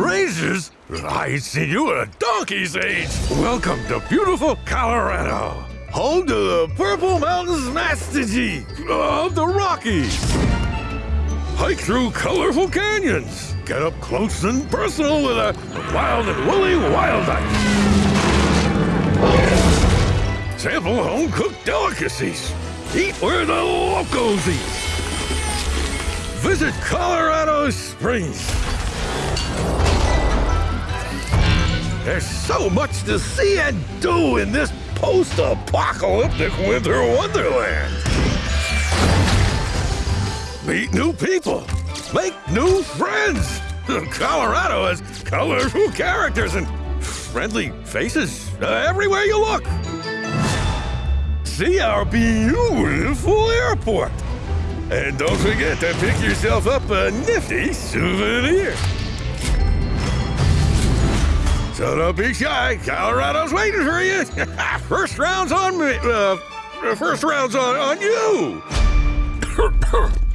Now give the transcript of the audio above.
Razors? I see you at a donkey's age. Welcome to beautiful Colorado. Home to the Purple Mountains Master G of the Rockies. Hike through colorful canyons. Get up close and personal with a wild and woolly wild ice. Sample home cooked delicacies. Eat where the locals eat. Visit Colorado Springs. There's so much to see and do in this post-apocalyptic winter wonderland. Meet new people. Make new friends. Colorado has colorful characters and friendly faces uh, everywhere you look. See our beautiful airport. And don't forget to pick yourself up a nifty souvenir. So don't be shy. Colorado's waiting for you. first round's on me. Uh, first round's on, on you.